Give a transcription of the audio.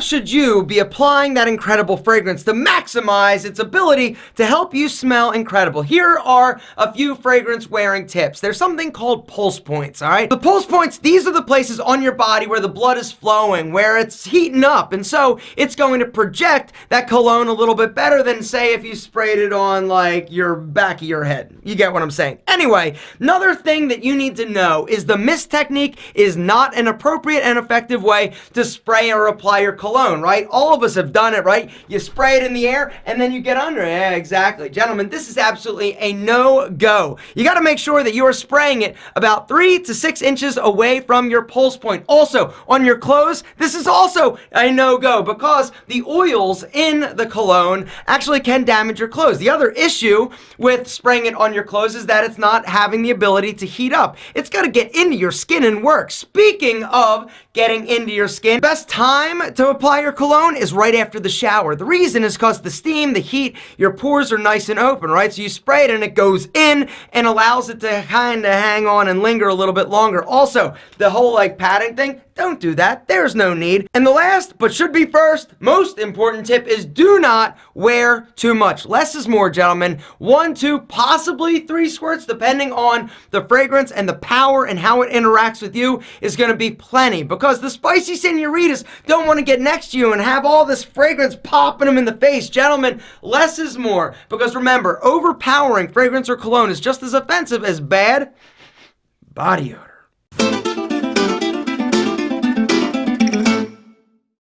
should you be applying that incredible fragrance to maximize its ability to help you smell incredible? Here are a few fragrance wearing tips. There's something called pulse points, all right? The pulse points, these are the places on your body where the blood is flowing, where it's heating up, and so it's going to project that cologne a little bit better than, say, if you sprayed it on like your back of your head. You get what I'm saying? Anyway, another thing that you need to know is the mist technique is not an appropriate and effective way to spray or apply your cologne, right? All of us have done it, right? You spray it in the air and then you get under it. Yeah, exactly. Gentlemen, this is absolutely a no-go. You got to make sure that you are spraying it about three to six inches away from your pulse point. Also, on your clothes, this is also a no-go because the oils in the cologne actually can damage your clothes. The other issue with spraying it on your clothes is that it's not having the ability to heat up. It's got to get into your skin and work. Speaking of getting into your skin, best time to apply your cologne is right after the shower. The reason is because the steam, the heat, your pores are nice and open, right? So you spray it and it goes in and allows it to kind of hang on and linger a little bit longer. Also, the whole like padding thing, don't do that. There's no need. And the last, but should be first, most important tip is do not wear too much. Less is more, gentlemen. One, two, possibly three squirts, depending on the fragrance and the power and how it interacts with you, is going to be plenty. Because the spicy senoritas don't want to get next to you and have all this fragrance popping them in the face. Gentlemen, less is more. Because remember, overpowering fragrance or cologne is just as offensive as bad body odor.